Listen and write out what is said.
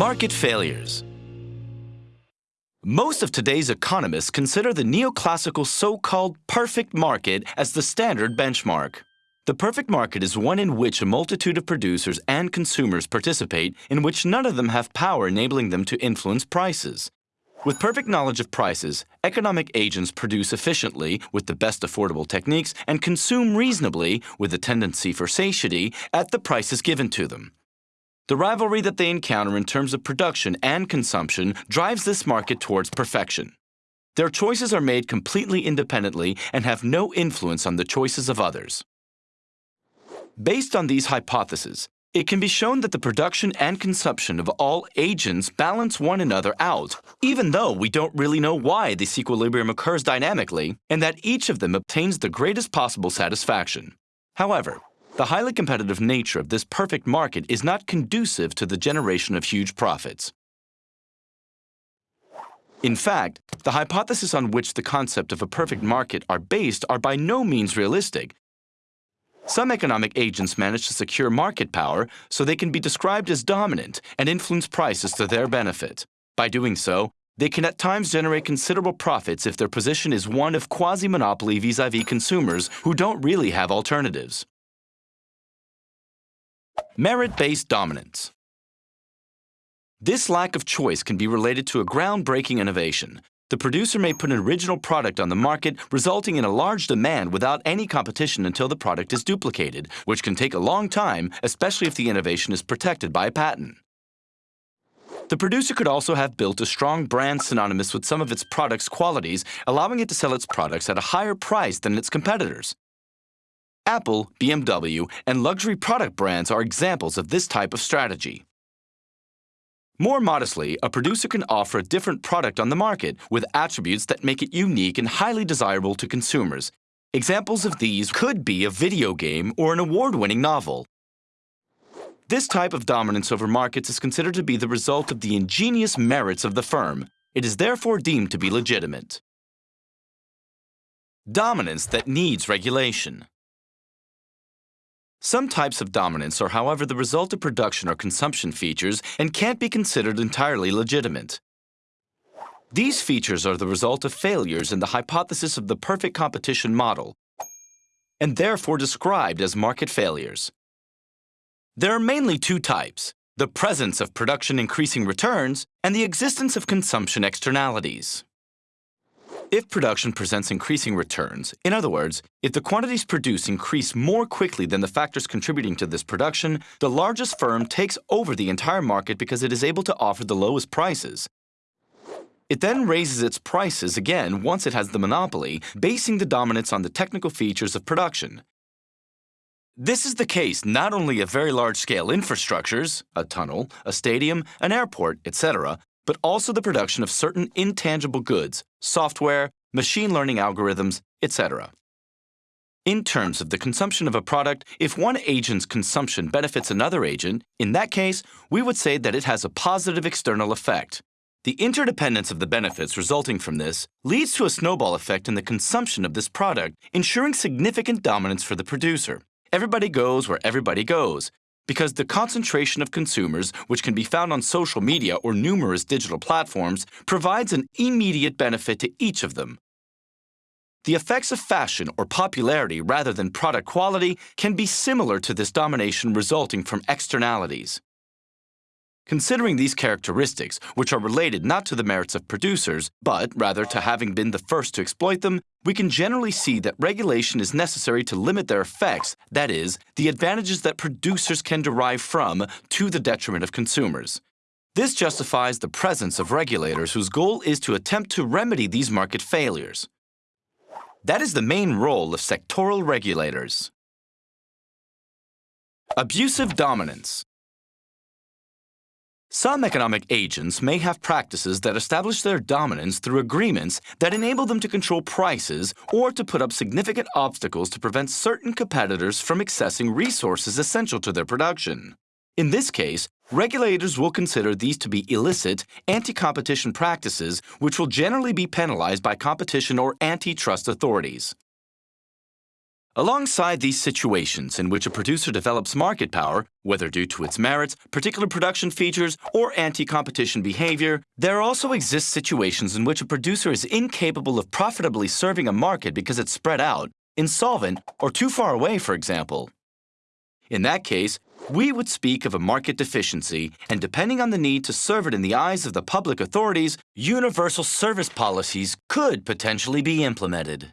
Market failures. Most of today's economists consider the neoclassical so-called perfect market as the standard benchmark. The perfect market is one in which a multitude of producers and consumers participate in which none of them have power enabling them to influence prices. With perfect knowledge of prices, economic agents produce efficiently with the best affordable techniques and consume reasonably with a tendency for satiety at the prices given to them. The rivalry that they encounter in terms of production and consumption drives this market towards perfection. Their choices are made completely independently and have no influence on the choices of others. Based on these hypotheses, it can be shown that the production and consumption of all agents balance one another out, even though we don't really know why this equilibrium occurs dynamically, and that each of them obtains the greatest possible satisfaction. However, the highly competitive nature of this perfect market is not conducive to the generation of huge profits. In fact, the hypotheses on which the concept of a perfect market are based are by no means realistic. Some economic agents manage to secure market power so they can be described as dominant and influence prices to their benefit. By doing so, they can at times generate considerable profits if their position is one of quasi-monopoly vis-à-vis consumers who don't really have alternatives. Merit-based dominance. This lack of choice can be related to a groundbreaking innovation. The producer may put an original product on the market, resulting in a large demand without any competition until the product is duplicated, which can take a long time, especially if the innovation is protected by a patent. The producer could also have built a strong brand synonymous with some of its product's qualities, allowing it to sell its products at a higher price than its competitors. Apple, BMW, and luxury product brands are examples of this type of strategy. More modestly, a producer can offer a different product on the market with attributes that make it unique and highly desirable to consumers. Examples of these could be a video game or an award-winning novel. This type of dominance over markets is considered to be the result of the ingenious merits of the firm. It is therefore deemed to be legitimate. Dominance that needs regulation. Some types of dominance are, however, the result of production or consumption features and can't be considered entirely legitimate. These features are the result of failures in the hypothesis of the perfect competition model, and therefore described as market failures. There are mainly two types, the presence of production increasing returns and the existence of consumption externalities. If production presents increasing returns, in other words, if the quantities produced increase more quickly than the factors contributing to this production, the largest firm takes over the entire market because it is able to offer the lowest prices. It then raises its prices again once it has the monopoly, basing the dominance on the technical features of production. This is the case not only of very large-scale infrastructures, a tunnel, a stadium, an airport, etc., but also the production of certain intangible goods, software, machine learning algorithms, etc. In terms of the consumption of a product, if one agent's consumption benefits another agent, in that case, we would say that it has a positive external effect. The interdependence of the benefits resulting from this leads to a snowball effect in the consumption of this product, ensuring significant dominance for the producer. Everybody goes where everybody goes, because the concentration of consumers, which can be found on social media or numerous digital platforms, provides an immediate benefit to each of them. The effects of fashion or popularity rather than product quality can be similar to this domination resulting from externalities. Considering these characteristics, which are related not to the merits of producers, but rather to having been the first to exploit them, we can generally see that regulation is necessary to limit their effects, that is, the advantages that producers can derive from, to the detriment of consumers. This justifies the presence of regulators whose goal is to attempt to remedy these market failures. That is the main role of sectoral regulators. Abusive dominance. Some economic agents may have practices that establish their dominance through agreements that enable them to control prices or to put up significant obstacles to prevent certain competitors from accessing resources essential to their production. In this case, regulators will consider these to be illicit, anti-competition practices which will generally be penalized by competition or antitrust authorities. Alongside these situations in which a producer develops market power, whether due to its merits, particular production features, or anti-competition behavior, there also exist situations in which a producer is incapable of profitably serving a market because it's spread out, insolvent, or too far away, for example. In that case, we would speak of a market deficiency, and depending on the need to serve it in the eyes of the public authorities, universal service policies could potentially be implemented.